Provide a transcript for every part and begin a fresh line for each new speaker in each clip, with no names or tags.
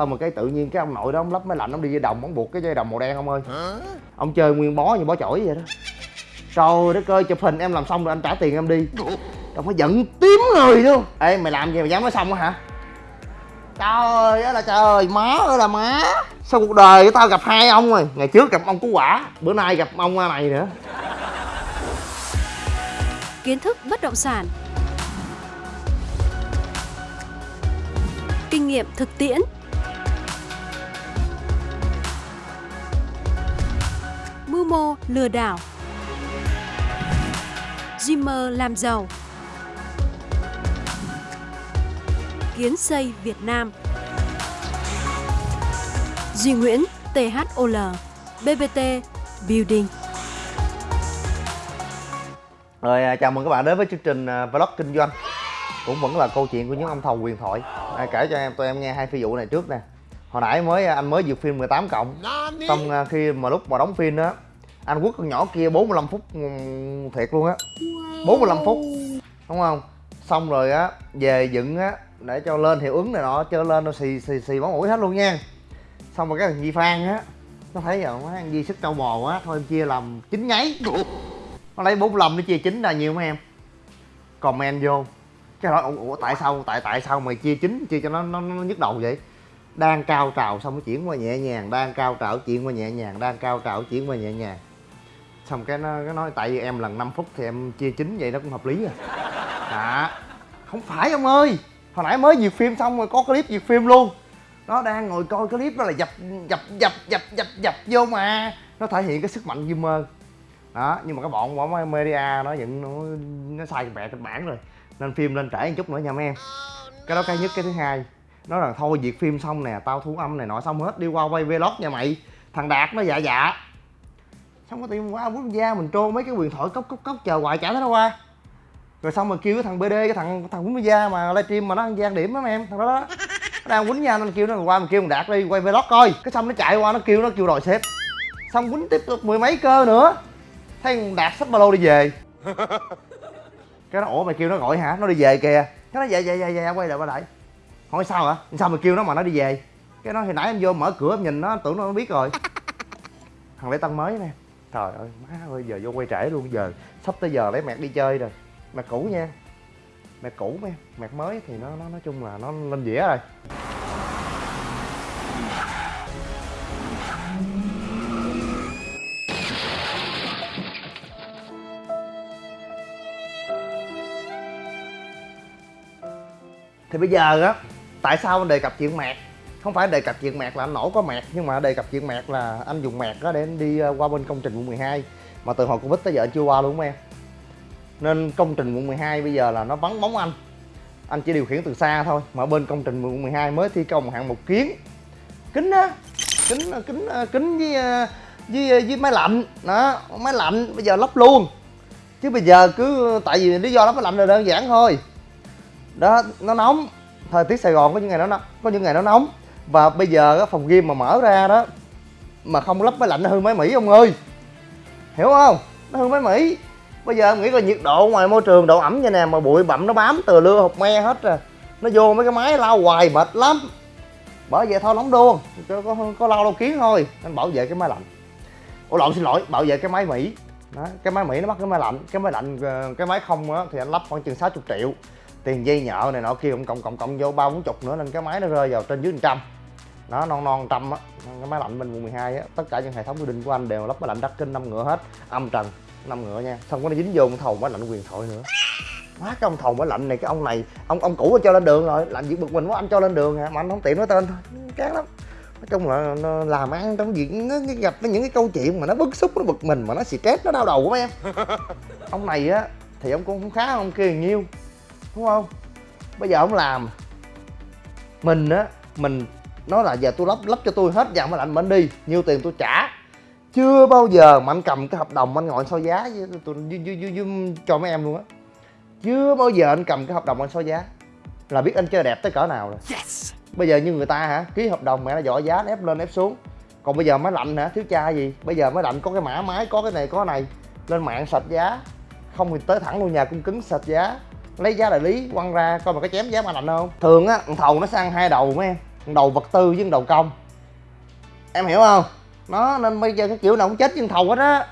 xong rồi cái tự nhiên cái ông nội đó ông lắp máy lạnh ông đi dây đồng ông buộc cái dây đồng màu đen ông ơi. Ông chơi nguyên bó như bó chổi vậy đó. Trời đất ơi chụp hình em làm xong rồi anh trả tiền em đi. Đâu phải giận tím người luôn ê mày làm gì mày dám nói xong á hả? Trời ơi là trời má ơi là má. Sao cuộc đời của tao gặp hai ông rồi? Ngày trước gặp ông cú quả bữa nay gặp ông này nữa.
Kiến thức bất động sản. Kinh nghiệm thực tiễn mô lừa đảo. Dreamer làm giàu. Kiến xây Việt Nam. Duy Nguyễn THOL BBT Building.
Rồi à, chào mừng các bạn đến với chương trình à, vlog kinh doanh. Cũng vẫn là câu chuyện của những ông thầu quyền thoại. À, Kể cho em tụi em nghe hai phi vụ này trước nè. Hồi nãy mới à, anh mới duyệt phim 18 cộng. Xong khi mà lúc mà đóng phim đó anh quất con nhỏ kia 45 phút ừ, thiệt luôn á. 45 phút Đúng không? Xong rồi á về dựng á Để cho lên hiệu ứng này nọ Cho lên nó xì xì xì máu mũi hết luôn nha. Xong rồi cái thằng Di Phan á Nó thấy rồi má anh Di sức trâu bò quá Thôi em chia làm chín nháy. Nó lấy 45 nó chia chín ra nhiêu mấy em? Comment vô. Cái hỏi ủa tại sao tại tại sao mày chia chín chia cho nó nó, nó nhức đầu vậy? Đang cao trào xong nó chuyển qua nhẹ nhàng đang cao trào chuyển qua nhẹ nhàng đang cao trào chuyển qua nhẹ nhàng xong cái nó cái nói tại vì em lần 5 phút thì em chia chín vậy nó cũng hợp lý rồi dạ. Không phải ông ơi hồi nãy mới duyệt phim xong rồi có clip duyệt phim luôn. Nó đang ngồi coi clip đó là dập dập dập dập dập dập vô mà. Nó thể hiện cái sức mạnh gamer đó nhưng mà cái bọn bọn media nó vẫn nó, nó sai mẹ kịch bản rồi nên phim lên trễ một chút nữa nha mấy em. Cái đó cái nhất cái thứ hai. Nó là thôi việc phim xong nè tao thu âm này nọ xong hết đi qua quay vlog nha mày. Thằng đạt nó dạ dạ xong có tiền qua quốc gia mình trôn mấy cái quyền thoại cốc cốc cốc chờ hoài chả thấy nó qua. Rồi xong rồi kêu cái thằng bd cái thằng thằng quốc gia mà livestream mà nó ăn gian điểm đó em thằng đó, đó. Nó đang quýnh nha nên kêu nó qua mình kêu thằng đạt đi quay vlog coi. Cái xong nó chạy qua nó kêu nó kêu đòi xếp xong quýnh tiếp tục mười mấy cơ nữa. Thấy con đạt xách ba lô đi về. Cái nó ủa mày kêu nó gọi hả? Nó đi về kìa. Cái nó dạ dạ dạ dạ quay lại quay lại. Hỏi sao hả? Sao mày kêu nó mà nó đi về? Cái nó hồi nãy em vô mở cửa em nhìn nó tưởng nó biết rồi. Thằng lễ tân mới nè trời ơi, má ơi, giờ vô quay trễ luôn, giờ sắp tới giờ lấy mẹt đi chơi rồi. Mẹt cũ nha. Mẹt cũ em mẹt mới thì nó nó nói chung là nó lên dĩa rồi. Thì bây giờ á, tại sao anh đề cập chuyện mẹt? Không phải đề cập chuyện mẹt là anh nổ có mẹt nhưng mà đề cập chuyện mẹt là anh dùng mẹt đó để anh đi ờ, qua bên công trình quận 12 mà từ hồi covid tới giờ anh chưa qua luôn em? Nên công trình quận 12 bây giờ là nó vắng bóng anh. Anh chỉ điều khiển từ xa thôi, mà bên công trình quận 12 mới thi công hạng mục kiến. Kính á, kính ờ, kính ờ, kính với với với máy lạnh. Đó, máy lạnh bây giờ lắp luôn. Chứ bây giờ cứ, tại vì lý do lắp máy lạnh là đơn giản thôi. Đó, nó nóng. Thời tiết sài gòn có những ngày nó nóng, có những ngày nó nóng và bây giờ cái phòng game mà mở ra đó mà không lắp máy lạnh nó hư máy mỹ ông ơi. Hiểu không? Nó hư máy mỹ. Bây giờ em nghĩ coi nhiệt độ ngoài môi trường độ ẩm như nè mà bụi bặm nó bám từ lưa hột me hết rồi nó vô mấy cái máy lau hoài mệt lắm. Bởi vậy thôi nóng đuông. Có, có, có lau lau kiến thôi. Anh bảo vệ cái máy lạnh. Ủa lộn xin lỗi bảo vệ cái máy mỹ. Đó, cái máy mỹ nó bắt cái máy lạnh. Cái máy lạnh ờ, cái máy không á thì anh lắp khoảng chừng 60 triệu. Tiền dây nhợ này nọ kia cộng cộng cộng cộng vô ba bốn chục nữa nên cái máy nó rơi vào trên dưới trăm nó non non trăm á. Cái máy lạnh bên quận 12 á tất cả những hệ thống quy định của anh đều lắp máy lạnh đắt kinh năm ngựa hết. Âm trần năm ngựa nha. Xong có nó dính vô một thầu máy lạnh quyền thoại nữa. Má cái ông thầu máy lạnh này cái ông này ông ông cũ cho lên đường rồi. Lạnh việc bực mình quá anh cho lên đường hả? Mà anh không tiện nói tên thôi. Chán lắm. Nói chung là nó làm ăn trong việc nó gặp những cái câu chuyện mà nó bức xúc nó bực mình mà nó stress nó đau đầu của em. Ông này á thì ông cũng không khá ông kia nhiêu đúng không? Bây giờ ông làm mình á mình nói là giờ tôi lắp lắp cho tôi hết dàn máy lạnh mà anh đi nhiêu tiền tôi trả. Chưa bao giờ mà anh cầm cái hợp đồng anh ngồi so giá với tôi với, với, với, với, cho mấy em luôn á. Chưa bao giờ anh cầm cái hợp đồng anh so giá. Là biết anh chơi đẹp tới cỡ nào rồi. Yes. bây giờ như người ta hả ký hợp đồng mẹ nó dội giá ép lên ép xuống. Còn bây giờ máy lạnh hả thiếu cha gì? Bây giờ máy lạnh có cái mã máy có cái này có cái này. Lên mạng sạch giá. Không thì tới thẳng luôn nhà cung cứng sạch giá. Lấy giá đại lý quăng ra coi mà có chém giá mà lạnh không? Thường á thằng thầu nó sang hai đầu mấy em đầu vật tư với đầu công. Em hiểu không? Nó nên bây giờ cái kiểu nào cũng chết với thầu hết á.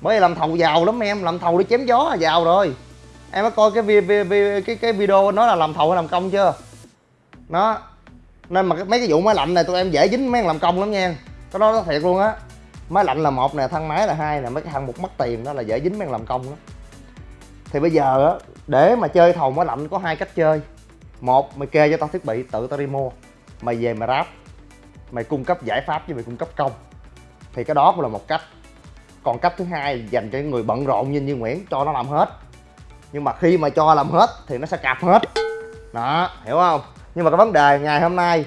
Bởi vì làm thầu giàu lắm em làm thầu đi chém gió là giàu rồi. Em có coi cái vi, vi, vi, cái cái video nó là làm thầu hay làm công chưa? Nó nên mà cái, mấy cái vụ máy lạnh này tụi em dễ dính mấy làm công lắm nha. Cái đó nó thiệt luôn á. Máy lạnh là một nè thang máy là hai nè mấy cái hạng mục mất tiền đó là dễ dính mấy làm công đó thì bây giờ á để mà chơi thầu máy lạnh có hai cách chơi. Một mày kê cho tao thiết bị tự tao đi mua mày về mày ráp. Mày cung cấp giải pháp với mày cung cấp công. Thì cái đó cũng là một cách. Còn cách thứ hai, dành cho những người bận rộn như như Nguyễn, cho nó làm hết. Nhưng mà khi mà cho làm hết, thì nó sẽ cạp hết. Đó, hiểu không? Nhưng mà cái vấn đề ngày hôm nay,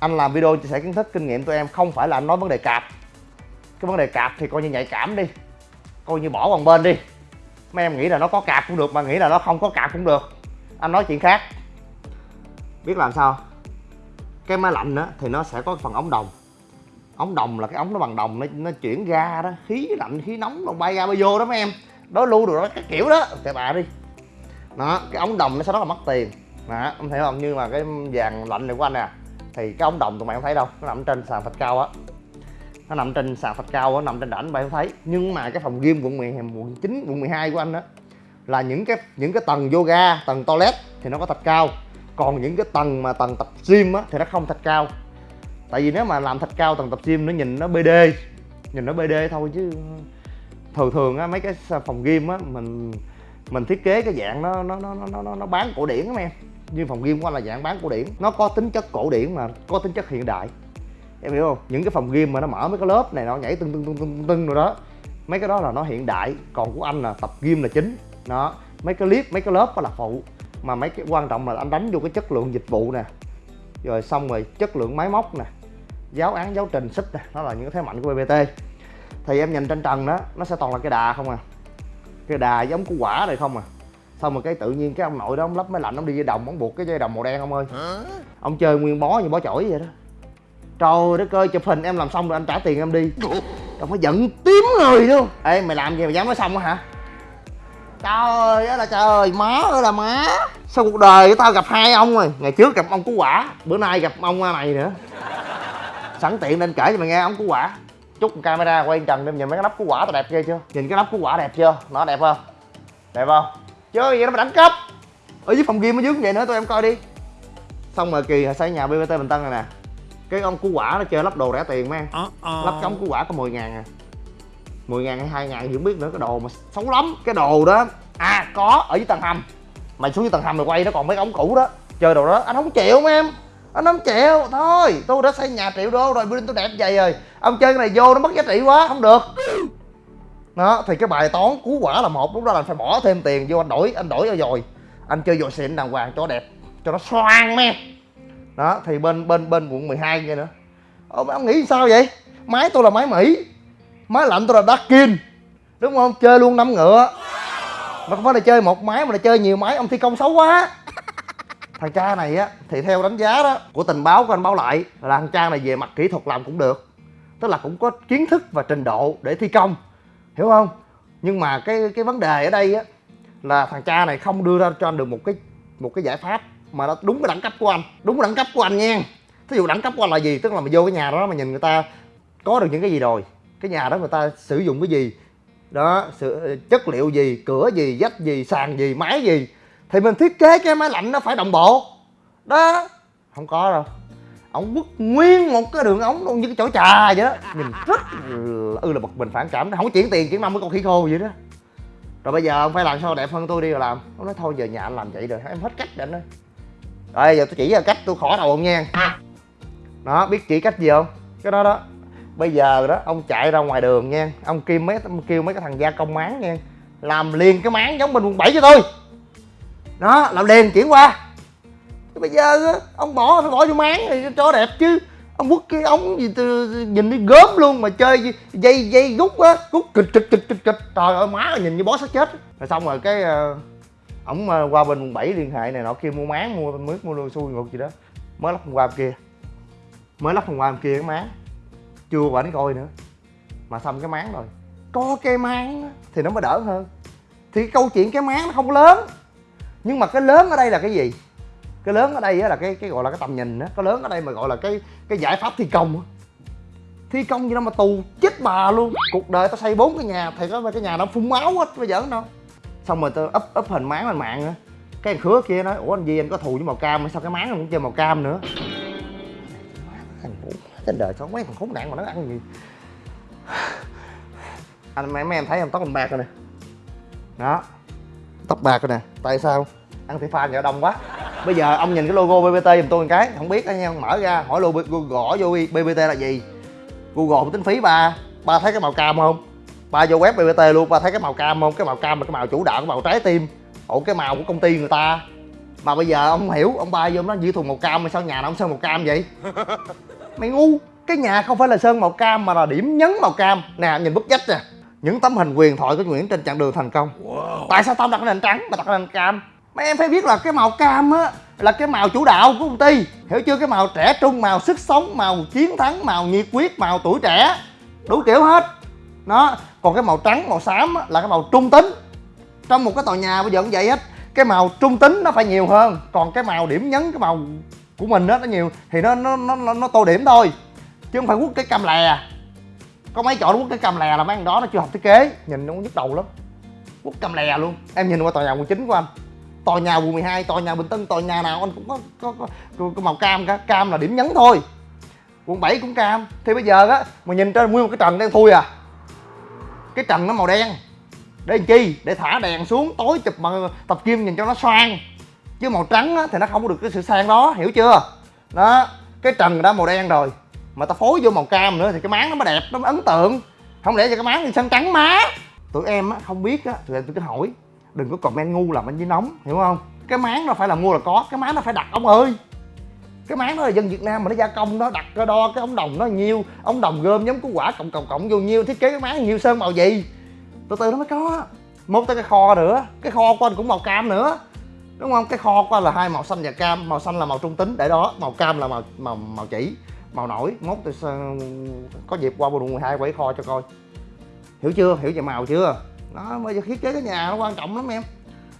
anh làm video chia sẻ kiến thức, kinh nghiệm tụi em không phải là anh nói vấn đề cạp. Cái vấn đề cạp thì coi như nhạy cảm đi. Coi như bỏ bằng bên đi. Mấy em nghĩ là nó có cạp cũng được, mà nghĩ là nó không có cạp cũng được. Anh nói chuyện khác. Biết làm sao? Cái máy lạnh á thì nó sẽ có phần ống đồng. Ống đồng là cái ống nó bằng đồng nó, nó chuyển ra đó khí lạnh khí nóng nó bay ra bay vô đó mấy em. Đó lưu được đó cái kiểu đó kệ bà đi. Đó cái ống đồng nó sẽ rất là mất tiền. Đó em thấy không? Nhưng mà cái vàng lạnh này của anh nè thì cái ống đồng tụi mày không thấy đâu nó nằm trên sàn thạch cao á. Nó nằm trên sàn thạch cao á nằm trên đỉnh mày không thấy. Nhưng mà cái phòng gym quận 10 quận 9 quận 12 của anh á là những cái những cái tầng yoga tầng toilet thì nó có thạch cao còn những cái tầng mà tầng tập gym á thì nó không thạch cao. Tại vì nếu mà làm thạch cao tầng tập gym nó nhìn nó bd nhìn nó bd thôi chứ thường thường á mấy cái phòng game á mình mình thiết kế cái dạng nó nó nó nó nó, nó bán cổ điển lắm em. Như phòng game của anh là dạng bán cổ điển. Nó có tính chất cổ điển mà có tính chất hiện đại. Em hiểu không? Những cái phòng game mà nó mở mấy cái lớp này nó nhảy tưng tưng tưng tưng tưng rồi đó mấy cái đó là nó hiện đại. Còn của anh là tập game là chính. Đó mấy cái clip mấy cái lớp đó là phụ mà mấy cái quan trọng là anh đánh vô cái chất lượng dịch vụ nè. Rồi xong rồi chất lượng máy móc nè. Giáo án giáo trình xích nè. Nó là những cái thế mạnh của bbt thì em nhìn trên trần đó nó sẽ toàn là cái đà không à. Cái đà giống củ quả này không à. Xong rồi cái tự nhiên cái ông nội đó ông lắp máy lạnh ông đi dây đồng ông buộc cái dây đồng màu đen ông ơi. Ông chơi nguyên bó như bó chổi vậy đó. Trời đất ơi chụp hình em làm xong rồi anh trả tiền em đi. Ông phải giận tím người luôn. Ê mày làm gì mà dám nói xong á hả trời ơi là trời má ơi là má. Sao cuộc đời của tao gặp hai ông rồi. Ngày trước gặp ông cú quả bữa nay gặp ông này nữa. Sẵn tiện nên kể cho mày nghe ông cú quả. Chút camera quay trần đem nhìn mấy cái nắp cú quả tao đẹp ghê chưa? Nhìn cái nắp cú quả đẹp chưa? Nó đẹp không? Đẹp không? Chơi vậy nó mà đẳng cấp ở dưới phòng gym ở dưới cũng vậy nữa tụi em coi đi. Xong rồi kỳ xây nhà bbt bình tân này nè. Cái ông cú quả nó chơi lắp đồ rẻ tiền mấy em. Lắp cái ống cú quả có 10 ngàn à 10 ngàn hay 2 ngàn thì không biết nữa cái đồ mà xấu lắm cái đồ đó. À có ở dưới tầng hầm. Mày xuống dưới tầng hầm mày quay nó còn mấy ống cũ đó. Chơi đồ đó anh không chịu mấy em. Anh không chịu thôi tôi đã xây nhà triệu đô rồi building tôi đẹp vậy rồi. Ông chơi cái này vô nó mất giá trị quá không được. Đó thì cái bài toán cứu quả là một lúc đó là phải bỏ thêm tiền vô anh đổi anh đổi rồi anh chơi dồi xịn đàng hoàng cho đẹp cho nó xoang me đó thì bên bên bên quận 12 vậy nữa. Ông, ông nghĩ sao vậy? Máy tôi là máy mỹ máy lạnh tôi là Darkin đúng không? Chơi luôn năm ngựa. Mà không phải là chơi một máy, mà là chơi nhiều máy. Ông thi công xấu quá. Thằng cha này á, thì theo đánh giá đó, của tình báo của anh báo lại, là thằng cha này về mặt kỹ thuật làm cũng được. Tức là cũng có kiến thức và trình độ để thi công. Hiểu không? Nhưng mà cái cái vấn đề ở đây á, là thằng cha này không đưa ra cho anh được một cái một cái giải pháp mà nó đúng cái đẳng cấp của anh. Đúng cái đẳng cấp của anh nha. Thí dụ đẳng cấp của anh là gì? Tức là mà vô cái nhà đó mà nhìn người ta có được những cái gì rồi cái nhà đó người ta sử dụng cái gì? Đó, sự, chất liệu gì, cửa gì vách gì, sàn gì máy gì? Thì mình thiết kế cái máy lạnh nó phải đồng bộ. Đó, không có đâu. Ổng quất nguyên một cái đường ống luôn như cái chỗ trà vậy đó. Nhìn rất ư là bực mình phản cảm không có chuyển tiền, chuyển năm với con khỉ khô vậy đó. Rồi bây giờ ông phải làm sao đẹp hơn tôi đi rồi làm. Ông nói thôi, giờ nhà anh làm vậy rồi, em hết cách rồi anh ơi. Rồi, giờ tôi chỉ ra cách, tôi khỏi đầu ông nha. Đó, biết chỉ cách gì không? Cái đó đó bây giờ đó ông chạy ra ngoài đường nha. Ông kêu mấy ông kêu mấy cái thằng gia công máng nha. Làm liền cái máng giống bên quận 7 cho tôi. Đó làm liền chuyển qua. Chứ bây giờ đó, ông bỏ phải bỏ vô máng thì cho đẹp chứ. Ông quất cái ống gì từ nhìn đi gớm luôn mà chơi dây dây rút á rút kịch kịch kịch kịch kịch. Trời ơi má nhìn như bó sát chết. Rồi xong rồi cái ờ, ổng uh, qua bên quận bảy liên hệ này nọ kia mua máng mua mướt mua luôn xui ngược gì đó. Mới lắp hôm qua hôm kia. Mới lắp hôm qua hôm kia cái máng chưa bà đánh coi nữa. Mà xong cái máng rồi. Có cái máng thì nó mới đỡ hơn. Thì cái câu chuyện cái máng nó không lớn. Nhưng mà cái lớn ở đây là cái gì? Cái lớn ở đây là cái cái gọi là cái tầm nhìn á. Cái lớn ở đây mà gọi là cái cái giải pháp thi công á. Thi công gì đâu mà tù chết bà luôn. Cuộc đời tao xây bốn cái nhà thì có cái nhà nó phun máu hết bây giờ đâu. Xong rồi tao ấp ấp hình máng lên mạng á. Cái thằng khứa kia nói, ủa anh gì anh có thù với màu cam sao? Cái máng nó cũng chơi màu cam nữa. Thằng trên đời có mấy thằng khốn nạn mà nó ăn gì? Anh mấy mấy em thấy không tóc anh bạc rồi nè. Đó. Tóc bạc rồi nè. Tại sao? Ăn thị pha nhờ đông quá. Bây giờ ông nhìn cái logo bbt giùm tôi một cái. Không biết anh em mở ra, hỏi logo gõ vô bbt là gì? Google tính phí ba. Ba thấy cái màu cam không? Ba vô web bbt luôn, ba thấy cái màu cam không? Cái màu cam là cái màu chủ đạo, cái màu trái tim. Ủa, cái màu của công ty người ta. Mà bây giờ ông hiểu, ông ba vô nó dư thùng màu cam mà sao nhà nó không sơn màu cam vậy? Mày ngu. Cái nhà không phải là sơn màu cam mà là điểm nhấn màu cam. Nè nhìn bức vách nè. Những tấm hình quyền thoại của Nguyễn trên chặng đường thành công. Tại sao tao đặt nền trắng mà đặt nền cam? Mấy em phải biết là cái màu cam á là cái màu chủ đạo của công ty. Hiểu chưa? Cái màu trẻ trung màu sức sống màu chiến thắng màu nhiệt huyết màu tuổi trẻ. Đủ kiểu hết. Nó còn cái màu trắng màu xám á, là cái màu trung tính. Trong một cái tòa nhà bây giờ cũng vậy hết. Cái màu trung tính nó phải nhiều hơn. Còn cái màu điểm nhấn cái màu của mình đó nó nhiều thì nó nó nó nó, nó tô điểm thôi chứ không phải quất cái cam lè có mấy chọn quất cái cam lè là mấy thằng đó nó chưa học thiết kế nhìn nó cũng nhức đầu lắm quất cam lè luôn em nhìn qua tòa nhà quận chín của anh tòa nhà quận 12, tòa nhà Bình Tân, tòa nhà nào anh cũng có có, có, có, có màu cam cả, cam là điểm nhấn thôi. Quận 7 cũng cam. Thì bây giờ á, mà nhìn trên nguyên một cái trần đen thui à. Cái trần nó màu đen. Để làm chi? Để thả đèn xuống tối chụp mà tập kim nhìn cho nó xoang. Chứ màu trắng á, thì nó không có được cái sự sang đó, hiểu chưa? Đó, cái trần đã màu đen rồi. Mà ta phối vô màu cam nữa thì cái máng nó mới đẹp, nó mới ấn tượng. Không lẽ cho cái máng thì sân trắng má. Tụi em á, không biết á, tụi em tôi cứ hỏi đừng có comment ngu làm anh với nóng hiểu không cái máng nó phải là mua là có cái máng nó phải đặt ông ơi cái máng đó là dân Việt Nam mà nó gia công nó đặt cái đo cái ống đồng nó nhiêu ống đồng gom giống củ quả cộng cộng cộng vô nhiêu thiết kế cái máng nhiêu sơn màu gì từ từ nó mới có một tới cái kho nữa cái kho của anh cũng màu cam nữa đúng không? Cái kho anh là hai màu xanh và cam. Màu xanh là màu trung tính để đó. Màu cam là màu màu màu chỉ màu nổi. Mốt tôi có dịp qua quận 12 quay kho cho coi. Hiểu chưa? Hiểu về màu chưa? Đó bây giờ thiết kế cái nhà nó quan trọng lắm em.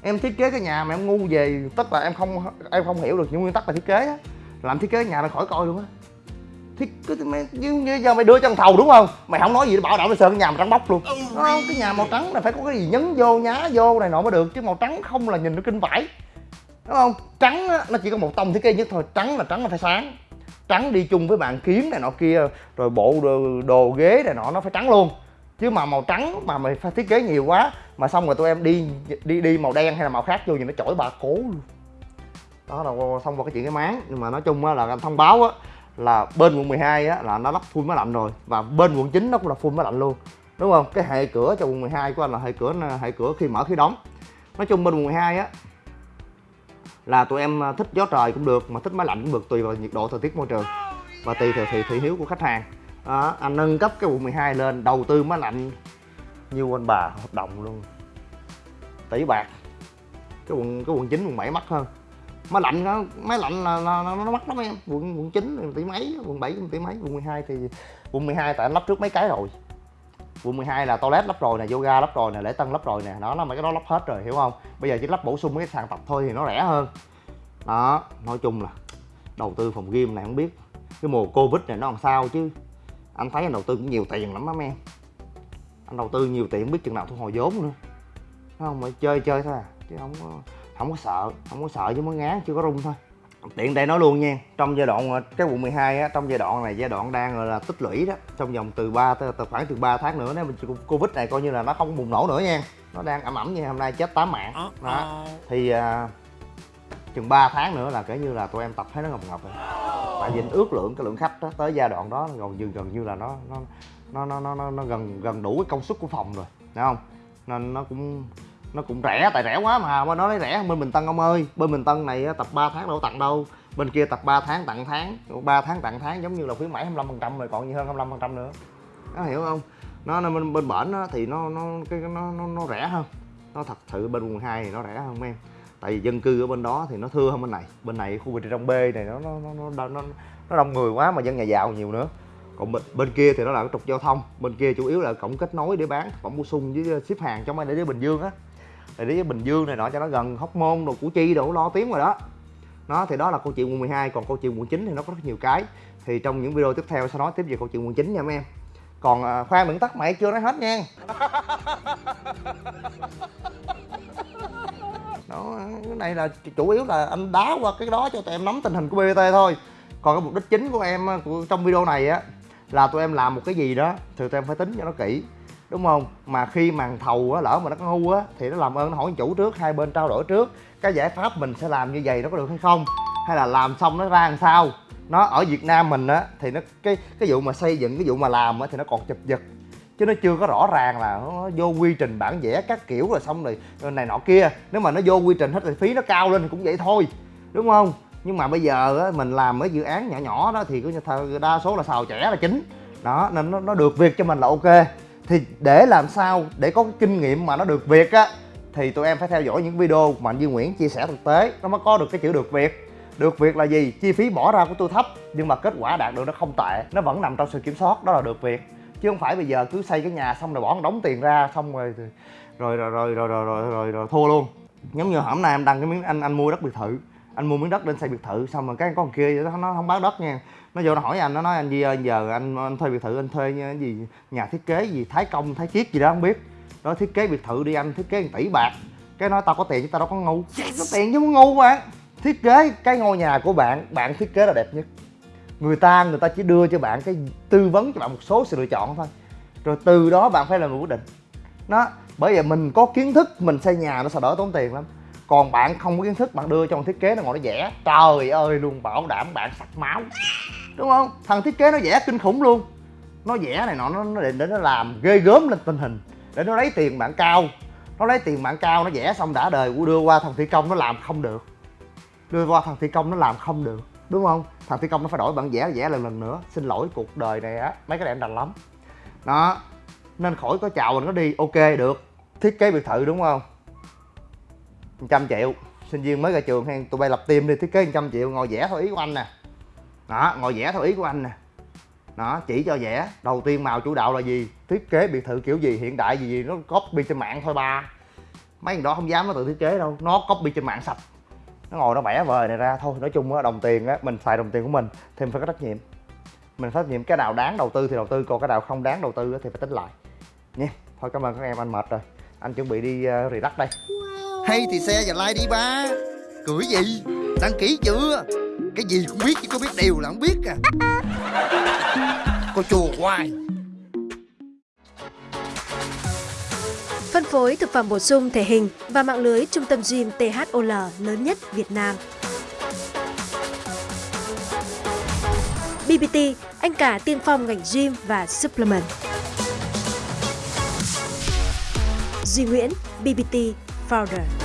Em thiết kế cái nhà mà em ngu về tức là em không em không hiểu được những nguyên tắc về thiết kế á. Làm thiết kế nhà nó khỏi coi luôn á. Thiết kế mày như, như giờ mày đưa cho thằng thầu đúng không? Mày không nói gì bảo đảm mày sơn cái nhà mày trắng bóc luôn. Đúng không cái nhà màu trắng là phải có cái gì nhấn vô nhá vô này nọ mới được chứ màu trắng không là nhìn nó kinh vãi đúng không? Trắng á, nó chỉ có một tông thiết kế nhất thôi. Trắng là trắng nó phải sáng. Trắng đi chung với bàn kiếm này nọ kia rồi bộ đồ, đồ ghế này nọ nó phải trắng luôn. Chứ mà màu trắng mà mày phải thiết kế nhiều quá mà xong rồi tụi em đi đi đi màu đen hay là màu khác vô thì nó chổi bà cố luôn. Đó là xong vào cái chuyện cái máng. Nhưng mà nói chung á là thông báo á là bên quận 12 á là nó lắp phun máy lạnh rồi. Và bên quận 9 nó cũng là phun máy lạnh luôn. Đúng không? Cái hệ cửa cho quận 12 của anh là hệ cửa hệ cửa khi mở khi đóng. Nói chung bên quận 12 á là tụi em à, thích gió trời cũng được mà thích máy lạnh cũng được tùy vào nhiệt độ thời tiết môi trường. Và tùy theo thị, thị hiếu của khách hàng. Đó, anh nâng cấp cái quận 12 lên đầu tư máy lạnh như anh bà hợp đồng luôn. Tỷ bạc. Cái quận cái quận chín quận 7 mắc hơn. Máy lạnh nó máy lạnh là, là, là nó mắc lắm em. Quận quận chín tỷ mấy quận 7 tỷ mấy quận 12 thì quận 12 tại anh lắp trước mấy cái rồi quận 12 là toilet lắp rồi nè, yoga lắp rồi nè, lễ tân lắp rồi nè. Nó là mấy cái đó lắp hết rồi, hiểu không? Bây giờ chỉ lắp bổ sung mấy cái sàn tập thôi thì nó rẻ hơn. Đó, nói chung là đầu tư phòng gym này không biết. Cái mùa covid này nó làm sao chứ? Anh thấy anh đầu tư cũng nhiều tiền lắm á em. Anh đầu tư nhiều tiền không biết chừng nào thu hồi vốn nữa. Thấy không? Mà chơi chơi thôi à chứ không có không có sợ, không có sợ chứ mới ngán, chưa có rung thôi tiện đây nói luôn nha trong giai đoạn cái quận 12 á trong giai đoạn này giai đoạn đang là tích lũy đó trong vòng từ 3 tới khoảng từ 3 tháng nữa nếu mình covid này coi như là nó không bùng nổ nữa nha nó đang ẩm ẩm như hôm nay chết 8 mạng. Đó thì uh, chừng 3 tháng nữa là kể như là tụi em tập thấy nó ngập ngập rồi. Tại vì ước lượng cái lượng khách đó, tới giai đoạn đó gần như gần như là nó nó nó nó nó, nó, gần gần đủ cái công suất của phòng rồi thấy không? Nên nó cũng nó cũng rẻ tại rẻ quá mà mà nó nói rẻ. Bên bình tân ông ơi bên bình tân này tập 3 tháng đâu tặng đâu. Bên kia tập 3 tháng tặng tháng 3 tháng tặng tháng giống như là khuyến mãi 25 phần trăm rồi còn như hơn 25 phần trăm nữa. Nó hiểu không? Nó, nó bên bên bển thì nó nó cái nó, nó nó rẻ hơn. Nó thật sự bên quận hai thì nó rẻ hơn em. Tại vì dân cư ở bên đó thì nó thưa hơn bên này. Bên này khu vực trong b này nó nó nó nó, nó, nó đông người quá mà dân nhà giàu nhiều nữa. Còn bên, bên kia thì nó là cái trục giao thông. Bên kia chủ yếu là cổng kết nối để bán phẩm bổ sung với ship hàng trong đây để bình dương á để đến bình dương này nọ cho nó gần hóc môn đồ củ chi đồ lo tiếng rồi đó. Nó thì đó là câu chuyện quận 12 còn câu chuyện quận 9 thì nó có rất nhiều cái. Thì trong những video tiếp theo sẽ nói tiếp về câu chuyện quận 9 nha mấy em. Còn à, khoan đừng tắt mày chưa nói hết nha. Đó cái này là chủ yếu là anh đá qua cái đó cho tụi em nắm tình hình của bt thôi. Còn cái mục đích chính của em à, của trong video này á là tụi em làm một cái gì đó thì tụi em phải tính cho nó kỹ đúng không? Mà khi màn thầu á lỡ mà nó có ngu á thì nó làm ơn nó hỏi chủ trước hai bên trao đổi trước. Cái giải pháp mình sẽ làm như vậy nó có được hay không? Hay là làm xong nó ra làm sao? Nó ở Việt Nam mình á thì nó cái cái vụ mà xây dựng cái vụ mà làm á thì nó còn chụp giật chứ nó chưa có rõ ràng là nó vô quy trình bản vẽ các kiểu rồi xong rồi này nọ kia. Nếu mà nó vô quy trình hết thì phí nó cao lên thì cũng vậy thôi. Đúng không? Nhưng mà bây giờ á, mình làm cái dự án nhỏ nhỏ đó thì cứ đa số là xào trẻ là chính. Đó nên nó, nó được việc cho mình là ok thì để làm sao để có cái kinh nghiệm mà nó được việc á thì tụi em phải theo dõi những video mà anh Duy Nguyễn chia sẻ thực tế. Nó mới có được cái chữ được việc được việc là gì? Chi phí bỏ ra của tôi thấp nhưng mà kết quả đạt được nó không tệ. Nó vẫn nằm trong sự kiểm soát đó là được việc chứ không phải bây giờ cứ xây cái nhà xong rồi bỏ một đống tiền ra xong rồi rồi rồi rồi rồi rồi rồi, rồi, rồi thua luôn. Giống như hôm nay em đăng cái miếng anh anh mua đất biệt thự anh mua miếng đất lên xây biệt thự xong rồi cái con kia nó không bán đất nha. Nó vô nó hỏi anh nó nói anh gì ơi giờ anh, anh thuê biệt thự anh thuê cái gì nhà thiết kế gì thái công thái chiết gì đó không biết. Đó thiết kế biệt thự đi anh thiết kế 1 tỷ bạc. Cái nói tao có tiền chứ tao đâu có ngu. Có tiền chứ muốn ngu mà. Thiết kế cái ngôi nhà của bạn bạn thiết kế là đẹp nhất. Người ta người ta chỉ đưa cho bạn cái tư vấn cho bạn một số sự lựa chọn thôi. Rồi từ đó bạn phải làm một quyết định. Nó bởi vì mình có kiến thức mình xây nhà nó sẽ đỡ tốn tiền lắm còn bạn không có kiến thức bạn đưa cho thằng thiết kế nó ngồi nó vẽ. Trời ơi luôn bảo đảm bạn sặc máu đúng không? Thằng thiết kế nó vẽ kinh khủng luôn. Nó vẽ này nọ nó, nó để, để nó làm ghê gớm lên tình hình. Để nó lấy tiền bạn cao. Nó lấy tiền bạn cao nó vẽ xong đã đời đưa qua thằng thi công nó làm không được. Đưa qua thằng thi công nó làm không được. Đúng không? Thằng thi công nó phải đổi bản vẽ vẽ lần lần nữa. Xin lỗi cuộc đời này á mấy cái này em đành lắm. Đó. Nên khỏi có chào mình nó đi. Ok được. Thiết kế biệt thự đúng không? Trăm triệu. Sinh viên mới ra trường hay tụi bay lập team đi thiết kế 100 triệu ngồi vẽ theo ý của anh nè. Đó ngồi vẽ theo ý của anh nè. Đó chỉ cho vẽ. Đầu tiên màu chủ đạo là gì? Thiết kế biệt thự kiểu gì? Hiện đại gì gì? Nó copy trên mạng thôi ba. Mấy thằng đó không dám nó tự thiết kế đâu. Nó copy trên mạng sạch. Nó ngồi nó vẽ vời này ra. Thôi nói chung á đồng tiền á mình xài đồng tiền của mình thì mình phải có trách nhiệm. Mình phải trách nhiệm. Cái nào đáng đầu tư thì đầu tư còn cái nào không đáng đầu tư thì phải tính lại. Nha thôi cảm ơn các em anh mệt rồi. Anh chuẩn bị đi uh, rì đất đây hay thì xe và like đi ba cười gì đăng ký chưa cái gì cũng biết chứ có biết điều là không biết à cô chùa hoài
Phân phối thực phẩm bổ sung thể hình và mạng lưới trung tâm gym THOL lớn nhất Việt Nam. BBT, anh cả tiên phong ngành gym và supplement. Duy Nguyễn, BBT Founder.